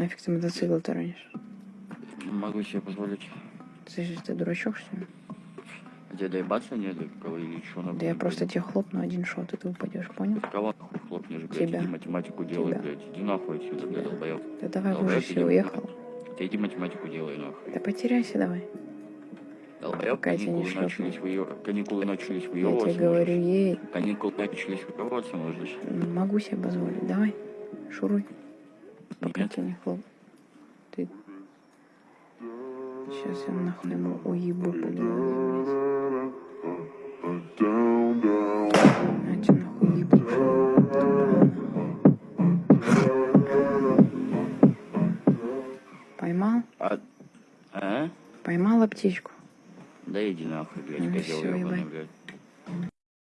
Нафиг ты мотоцикл таранишь? Могу себе позволить. Же- ты дурачок, что ли? А тебе доебаться нет кого или что надо? Да я просто тебе хлопну один шот, и ты упадешь, понял? Кого нахуй хлопнешь, блядь, Тебя. иди математику делай, Тебя. блядь. Иди нахуй отсюда, блядь, долбоёб. Да давай уже все, уехал. Ты иди математику делай, нахуй. Да потеряйся давай. Долбоёб, Пока я не каникулы шлёпну. начались, выё... каникулы начались, Я выёбываться тебе говорю, ей, Каникулы начались, выёбываться можешь. могу себе позволить. Давай, шуруй. Не хлоп. Ты... Сейчас я нахуй ему уебу. На тебе нахуй уебу. Поймал? А? А? Поймал аптечку. Да иди нахуй, блядь, Ну козел ебать. блядь.